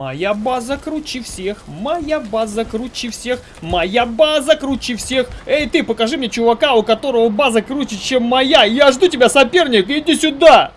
Моя база круче всех, моя база круче всех, моя база круче всех. Эй, ты, покажи мне чувака, у которого база круче, чем моя. Я жду тебя, соперник, иди сюда.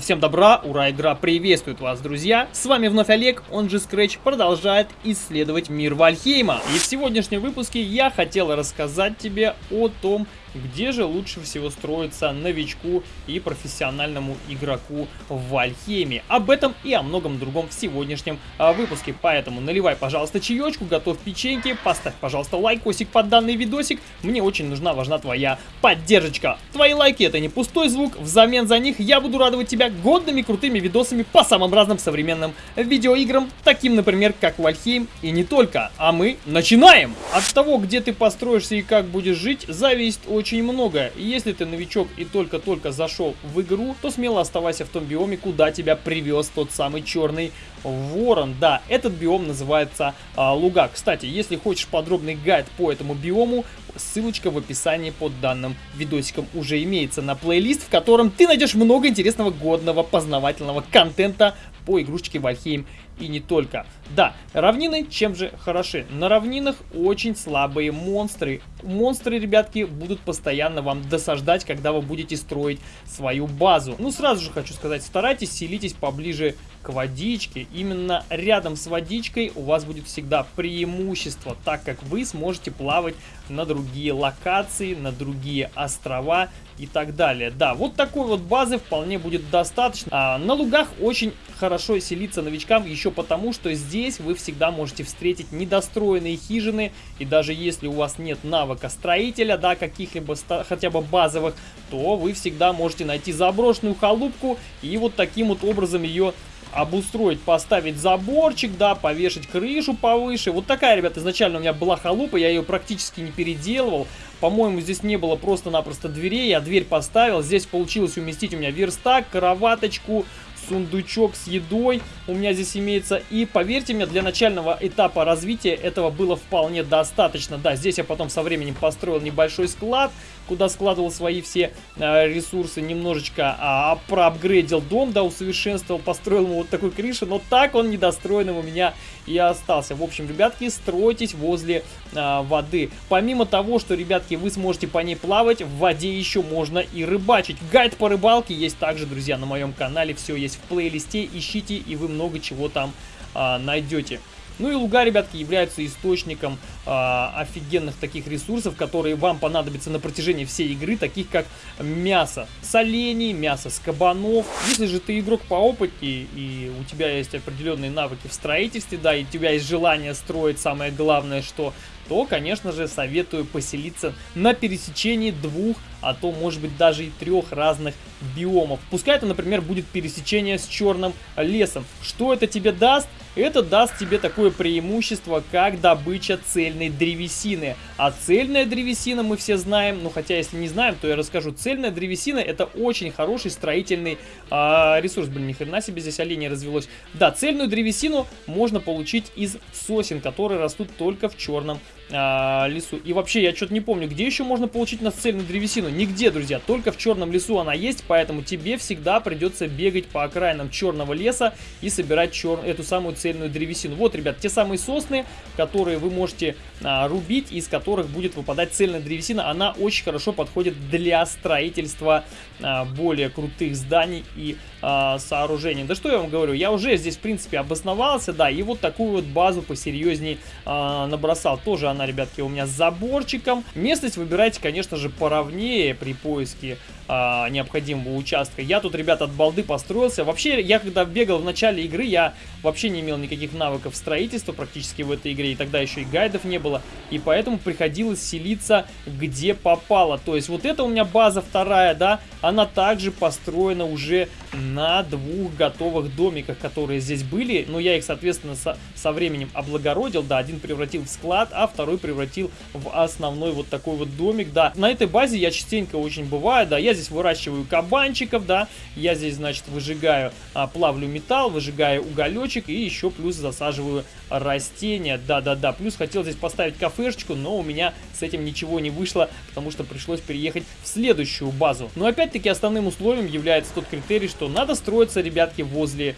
Всем добра, ура, игра приветствует вас, друзья! С вами вновь Олег, он же Scratch, продолжает исследовать мир Вальхейма. И в сегодняшнем выпуске я хотел рассказать тебе о том, где же лучше всего строиться новичку и профессиональному игроку в Вальхейме. Об этом и о многом другом в сегодняшнем а, выпуске. Поэтому наливай, пожалуйста, чаечку, готовь печеньки, поставь, пожалуйста, лайкосик под данный видосик. Мне очень нужна, важна твоя поддержка. Твои лайки это не пустой звук, взамен за них я буду радовать тебя годными крутыми видосами по самым разным современным видеоиграм, таким, например, как Вальхейм и не только. А мы начинаем! От того, где ты построишься и как будешь жить, зависит очень много. И если ты новичок и только-только зашел в игру, то смело оставайся в том биоме, куда тебя привез тот самый черный ворон. Да, этот биом называется а, луга. Кстати, если хочешь подробный гайд по этому биому, ссылочка в описании под данным видосиком уже имеется на плейлист, в котором ты найдешь много интересного, годного, познавательного контента по игрушечке Вальхейм и не только. Да, равнины чем же хороши? На равнинах очень слабые монстры. Монстры, ребятки, будут постоянно вам досаждать, когда вы будете строить свою базу. Ну, сразу же хочу сказать, старайтесь селитесь поближе к водичке. Именно рядом с водичкой у вас будет всегда преимущество, так как вы сможете плавать на другие локации, на другие острова и так далее. Да, вот такой вот базы вполне будет достаточно. А, на лугах очень хорошо селиться новичкам еще потому, что здесь вы всегда можете встретить недостроенные хижины. И даже если у вас нет навыка строителя, да, каких-либо хотя бы базовых, то вы всегда можете найти заброшенную халупку и вот таким вот образом ее обустроить, поставить заборчик, да, повешать крышу повыше. Вот такая, ребята, изначально у меня была халупа, я ее практически не переделывал. По-моему, здесь не было просто-напросто дверей, я дверь поставил. Здесь получилось уместить у меня верстак, кроваточку, сундучок с едой у меня здесь имеется. И поверьте мне, для начального этапа развития этого было вполне достаточно. Да, здесь я потом со временем построил небольшой склад, куда складывал свои все э, ресурсы, немножечко а, проапгрейдил дом, да, усовершенствовал, построил ему вот такой крыши, но так он недостроенным у меня и остался. В общем, ребятки, стройтесь возле э, воды. Помимо того, что, ребятки, вы сможете по ней плавать, в воде еще можно и рыбачить. Гайд по рыбалке есть также, друзья, на моем канале, все есть в плейлисте, ищите, и вы много чего там а, найдете. Ну и луга, ребятки, являются источником э, офигенных таких ресурсов, которые вам понадобятся на протяжении всей игры, таких как мясо с оленей, мясо с кабанов. Если же ты игрок по опыте и у тебя есть определенные навыки в строительстве, да, и у тебя есть желание строить, самое главное, что то, конечно же, советую поселиться на пересечении двух, а то, может быть, даже и трех разных биомов. Пускай это, например, будет пересечение с черным лесом. Что это тебе даст? Это даст тебе такое преимущество, как добыча цельной древесины. А цельная древесина мы все знаем, ну хотя если не знаем, то я расскажу. Цельная древесина это очень хороший строительный э, ресурс. Блин, ни хрена себе здесь оленей развелось. Да, цельную древесину можно получить из сосен, которые растут только в черном э, лесу. И вообще, я что-то не помню, где еще можно получить на цельную древесину? Нигде, друзья, только в черном лесу она есть, поэтому тебе всегда придется бегать по окраинам черного леса и собирать чер... эту самую цельную древесину. Вот, ребят, те самые сосны, которые вы можете а, рубить, из которых будет выпадать цельная древесина. Она очень хорошо подходит для строительства а, более крутых зданий и а, сооружений. Да что я вам говорю, я уже здесь, в принципе, обосновался, да, и вот такую вот базу посерьезней а, набросал. Тоже она, ребятки, у меня с заборчиком. Местность выбирайте, конечно же, поровнее при поиске а, необходимого участка. Я тут, ребят, от балды построился. Вообще, я когда бегал в начале игры, я вообще не имел никаких навыков строительства практически в этой игре, и тогда еще и гайдов не было, и поэтому приходилось селиться где попало. То есть вот это у меня база вторая, да, она также построена уже на двух готовых домиках, которые здесь были, но я их, соответственно, со, со временем облагородил, да, один превратил в склад, а второй превратил в основной вот такой вот домик, да. На этой базе я частенько очень бываю, да, я здесь выращиваю кабанчиков, да, я здесь, значит, выжигаю, а, плавлю металл, выжигаю уголечек и еще плюс засаживаю растения, да-да-да. Плюс хотел здесь поставить кафешечку, но у меня с этим ничего не вышло, потому что пришлось переехать в следующую базу. Но опять-таки основным условием является тот критерий, что надо строиться, ребятки, возле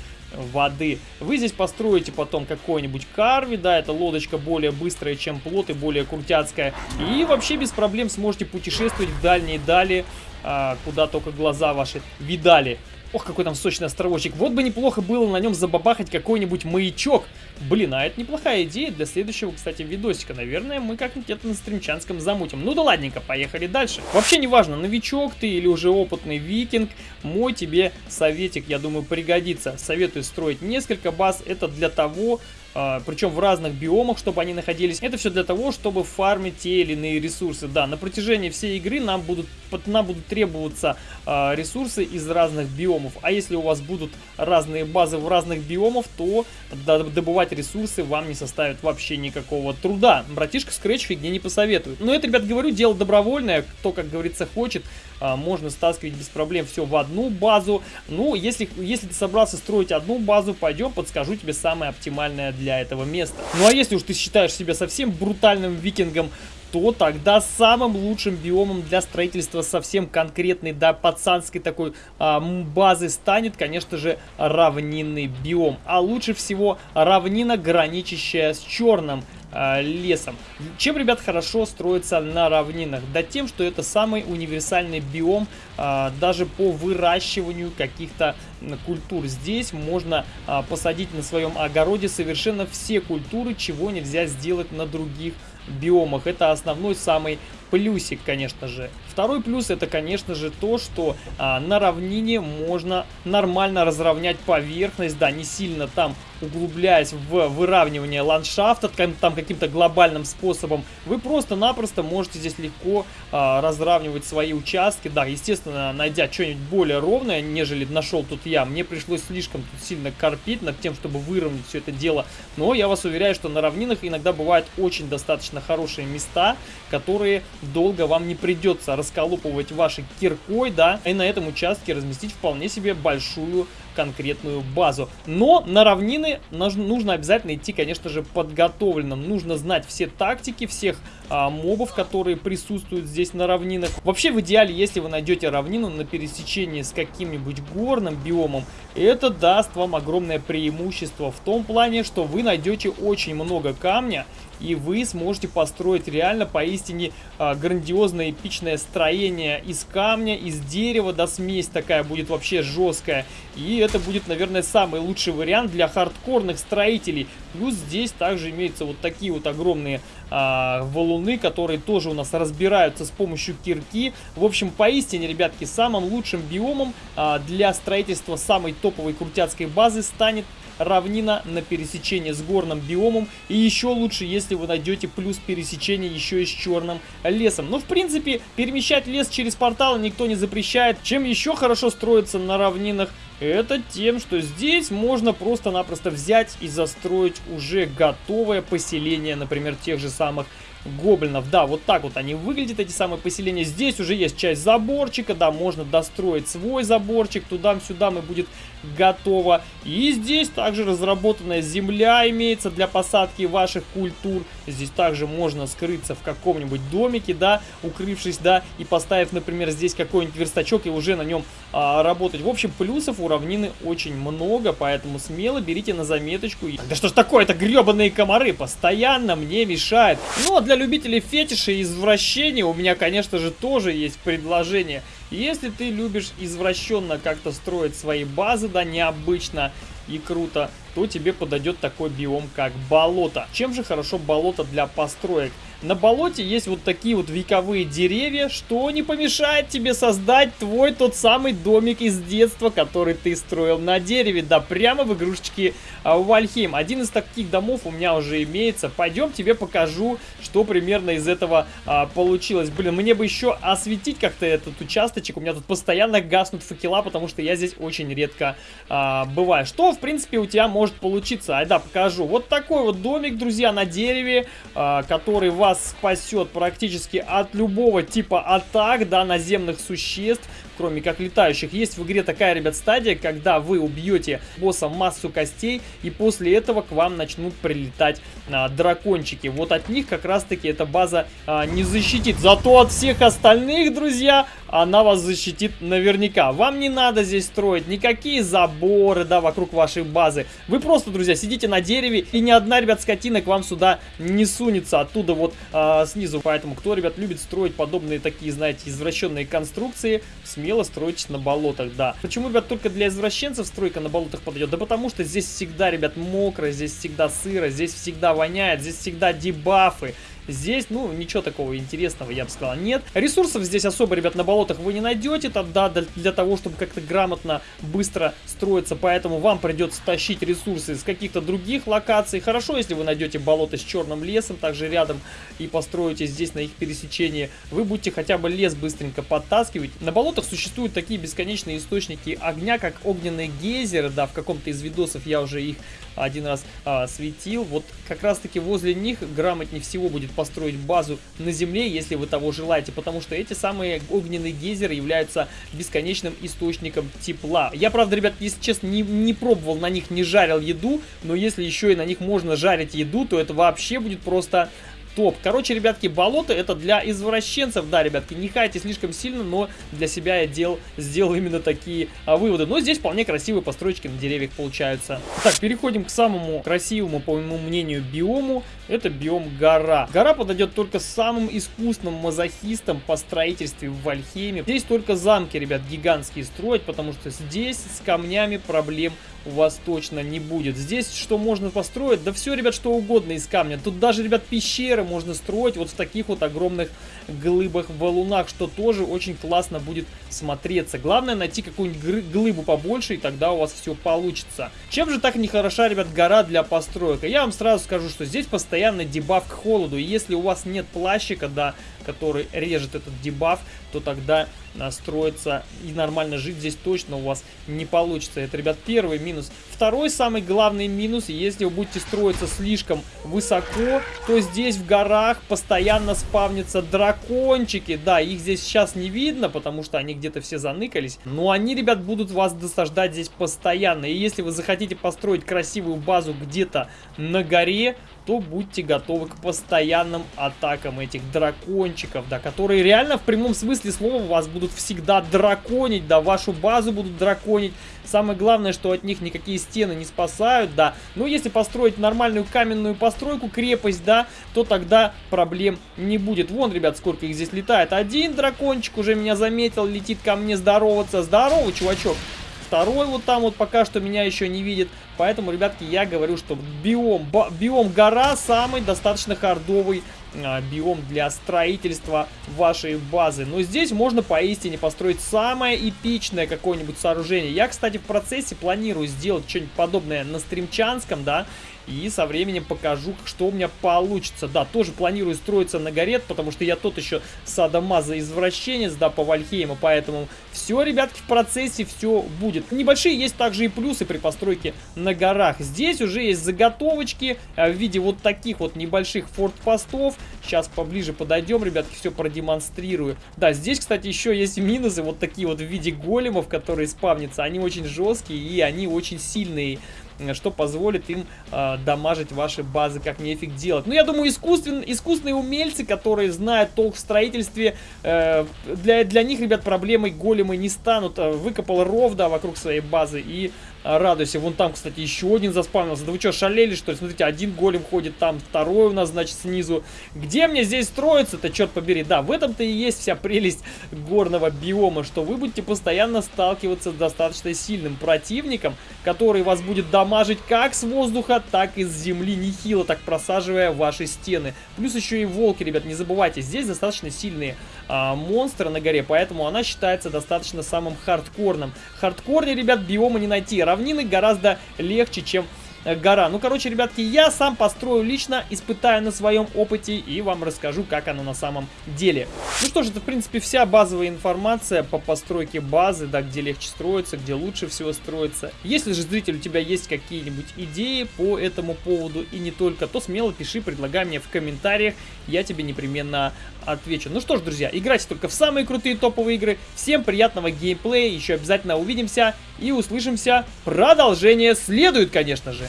воды. Вы здесь построите потом какой-нибудь карви, да, эта лодочка более быстрая, чем плот и более крутяцкая. И вообще без проблем сможете путешествовать в дальние дали, а, куда только глаза ваши видали. Ох, какой там сочный островочек. Вот бы неплохо было на нем забабахать какой-нибудь маячок. Блин, а это неплохая идея для следующего, кстати, видосика. Наверное, мы как-нибудь это на стримчанском замутим. Ну да ладненько, поехали дальше. Вообще неважно, новичок ты или уже опытный викинг, мой тебе советик, я думаю, пригодится. Советую строить несколько баз. Это для того, причем в разных биомах, чтобы они находились. Это все для того, чтобы фармить те или иные ресурсы. Да, на протяжении всей игры нам будут, нам будут требоваться а, ресурсы из разных биомов. А если у вас будут разные базы в разных биомах, то добывать ресурсы вам не составит вообще никакого труда. Братишка Scratch фигни не посоветует. Но это, ребят, говорю, дело добровольное. Кто, как говорится, хочет, а, можно стаскивать без проблем все в одну базу. Ну, если, если ты собрался строить одну базу, пойдем, подскажу тебе самое оптимальное для этого места. Ну, а если уж ты считаешь себя совсем брутальным викингом, то тогда самым лучшим биомом для строительства совсем конкретной, да, пацанской такой а, базы станет, конечно же, равнинный биом. А лучше всего равнина, граничащая с черным а, лесом. Чем, ребят, хорошо строится на равнинах? Да тем, что это самый универсальный биом а, даже по выращиванию каких-то культур. Здесь можно а, посадить на своем огороде совершенно все культуры, чего нельзя сделать на других биомах. Это основной самый плюсик, конечно же. Второй плюс это, конечно же, то, что а, на равнине можно нормально разровнять поверхность, да, не сильно там углубляясь в выравнивание ландшафта, там каким-то глобальным способом, вы просто-напросто можете здесь легко а, разравнивать свои участки. Да, естественно, найдя что-нибудь более ровное, нежели нашел тут я, мне пришлось слишком тут сильно корпить над тем, чтобы выровнять все это дело. Но я вас уверяю, что на равнинах иногда бывают очень достаточно хорошие места, которые долго вам не придется расколупывать вашей киркой, да, и на этом участке разместить вполне себе большую конкретную базу. Но на равнины нужно обязательно идти, конечно же, подготовленным. Нужно знать все тактики, всех а, мобов, которые присутствуют здесь на равнинах. Вообще, в идеале, если вы найдете равнину на пересечении с каким-нибудь горным биомом, это даст вам огромное преимущество в том плане, что вы найдете очень много камня, и вы сможете построить реально поистине а, грандиозное эпичное строение из камня, из дерева, да смесь такая будет вообще жесткая. И это будет, наверное, самый лучший вариант для хардкорных строителей. Плюс здесь также имеются вот такие вот огромные а, валуны, которые тоже у нас разбираются с помощью кирки. В общем, поистине, ребятки, самым лучшим биомом а, для строительства самой топовой крутяцкой базы станет равнина на пересечение с горным биомом. И еще лучше, если вы найдете плюс пересечение еще и с черным лесом. Ну, в принципе, перемещать лес через порталы никто не запрещает. Чем еще хорошо строится на равнинах, это тем, что здесь можно просто-напросто взять и застроить уже готовое поселение, например, тех же самых гоблинов. Да, вот так вот они выглядят, эти самые поселения. Здесь уже есть часть заборчика, да, можно достроить свой заборчик, туда-сюда мы будет готово. И здесь также разработанная земля имеется для посадки ваших культур. Здесь также можно скрыться в каком-нибудь домике, да, укрывшись, да, и поставив, например, здесь какой-нибудь верстачок и уже на нем а, работать. В общем, плюсов у равнины очень много, поэтому смело берите на заметочку. Да что ж такое, это гребаные комары постоянно мне мешают. Ну, а для любителей фетиша и извращения у меня, конечно же, тоже есть предложение. Если ты любишь извращенно как-то строить свои базы, да, необычно и круто, то тебе подойдет такой биом, как болото. Чем же хорошо болото для построек? На болоте есть вот такие вот вековые деревья, что не помешает тебе создать твой тот самый домик из детства, который ты строил на дереве, да прямо в игрушечке а, Вальхейм. Один из таких домов у меня уже имеется. Пойдем тебе покажу, что примерно из этого а, получилось. Блин, мне бы еще осветить как-то этот участочек. У меня тут постоянно гаснут факела, потому что я здесь очень редко а, бываю. Что, в принципе, у тебя может получиться? Ай да, покажу. Вот такой вот домик, друзья, на дереве, а, который вас вас спасет практически от любого типа атак, да, наземных существ кроме как летающих. Есть в игре такая, ребят, стадия, когда вы убьете босса массу костей, и после этого к вам начнут прилетать а, дракончики. Вот от них как раз-таки эта база а, не защитит. Зато от всех остальных, друзья, она вас защитит наверняка. Вам не надо здесь строить никакие заборы, да, вокруг вашей базы. Вы просто, друзья, сидите на дереве, и ни одна, ребят, скотина к вам сюда не сунется оттуда вот а, снизу. Поэтому, кто, ребят, любит строить подобные такие, знаете, извращенные конструкции, смело смело стройтесь на болотах, да. Почему, ребят, только для извращенцев стройка на болотах подойдет? Да потому что здесь всегда, ребят, мокро, здесь всегда сыро, здесь всегда воняет, здесь всегда дебафы. Здесь, ну, ничего такого интересного, я бы сказал, нет. Ресурсов здесь особо, ребят, на болотах вы не найдете, тогда для, того, чтобы как-то грамотно, быстро строиться, поэтому вам придется тащить ресурсы из каких-то других локаций. Хорошо, если вы найдете болото с черным лесом, также рядом, и построите здесь на их пересечении, вы будете хотя бы лес быстренько подтаскивать. На болотах существуют такие бесконечные источники огня, как огненные гейзеры, да, в каком-то из видосов я уже их один раз а, светил. Вот как раз таки возле них грамотнее всего будет построить базу на земле, если вы того желаете, потому что эти самые огненные гейзеры являются бесконечным источником тепла. Я, правда, ребят, если честно, не, не пробовал на них, не жарил еду, но если еще и на них можно жарить еду, то это вообще будет просто топ. Короче, ребятки, болото это для извращенцев. Да, ребятки, не хайте слишком сильно, но для себя я дел, сделал именно такие а, выводы. Но здесь вполне красивые постройки на деревьях получаются. Так, переходим к самому красивому, по моему мнению, биому. Это биом гора. Гора подойдет только самым искусным мазохистам по строительству в Вальхейме. Здесь только замки, ребят, гигантские строить, потому что здесь с камнями проблем у вас точно не будет. Здесь что можно построить? Да все, ребят, что угодно из камня. Тут даже, ребят, пещеры можно строить вот в таких вот огромных глыбах, валунах, что тоже очень классно будет смотреться. Главное найти какую-нибудь глыбу побольше, и тогда у вас все получится. Чем же так нехороша, ребят, гора для построек? Я вам сразу скажу, что здесь постоянно дебаф к холоду. И если у вас нет плащика, да, который режет этот дебаф, то тогда настроиться и нормально жить здесь точно у вас не получится. Это, ребят, первый минус. Второй самый главный минус, если вы будете строиться слишком высоко, то здесь в горах постоянно спавнятся дракончики. Да, их здесь сейчас не видно, потому что они где-то все заныкались. Но они, ребят, будут вас досаждать здесь постоянно. И если вы захотите построить красивую базу где-то на горе, то будьте готовы к постоянным атакам этих дракончиков, да, которые реально в прямом смысле слова вас будут всегда драконить, да, вашу базу будут драконить. Самое главное, что от них никакие стены не спасают, да. Но если построить нормальную каменную постройку, крепость, да, то тогда проблем не будет. Вон, ребят, сколько их здесь летает. Один дракончик уже меня заметил, летит ко мне здороваться. Здорово, чувачок второй вот там вот пока что меня еще не видит. Поэтому, ребятки, я говорю, что биом, биом гора самый достаточно хардовый а, биом для строительства вашей базы. Но здесь можно поистине построить самое эпичное какое-нибудь сооружение. Я, кстати, в процессе планирую сделать что-нибудь подобное на стримчанском, да, и со временем покажу, что у меня получится. Да, тоже планирую строиться на горе, потому что я тот еще садомаза извращенец, да, по Вальхейму. Поэтому все, ребятки, в процессе все будет. Небольшие есть также и плюсы при постройке на горах. Здесь уже есть заготовочки э, в виде вот таких вот небольших фортпостов. Сейчас поближе подойдем, ребятки, все продемонстрирую. Да, здесь, кстати, еще есть минусы, вот такие вот в виде големов, которые спавнятся. Они очень жесткие и они очень сильные что позволит им э, дамажить ваши базы как нефиг делать. Ну, я думаю, искусствен, искусственные умельцы, которые знают толк в строительстве, э, для, для них, ребят, проблемой големы не станут. Э, выкопал ров, да, вокруг своей базы и радуйся. Вон там, кстати, еще один заспавнился. Да вы что, шалели, что ли? Смотрите, один голем ходит там, второй у нас, значит, снизу. Где мне здесь строиться-то, черт побери? Да, в этом-то и есть вся прелесть горного биома, что вы будете постоянно сталкиваться с достаточно сильным противником, который вас будет дамажить как с воздуха, так и с земли, нехило так просаживая ваши стены. Плюс еще и волки, ребят, не забывайте, здесь достаточно сильные а, монстры на горе, поэтому она считается достаточно самым хардкорным. Хардкорнее, ребят, биома не найти равнины гораздо легче, чем гора. Ну, короче, ребятки, я сам построю лично, испытаю на своем опыте и вам расскажу, как оно на самом деле. Ну что ж, это, в принципе, вся базовая информация по постройке базы, да, где легче строиться, где лучше всего строиться. Если же, зритель, у тебя есть какие-нибудь идеи по этому поводу и не только, то смело пиши, предлагай мне в комментариях, я тебе непременно отвечу. Ну что ж, друзья, играйте только в самые крутые топовые игры. Всем приятного геймплея, еще обязательно увидимся и услышимся. Продолжение следует, конечно же.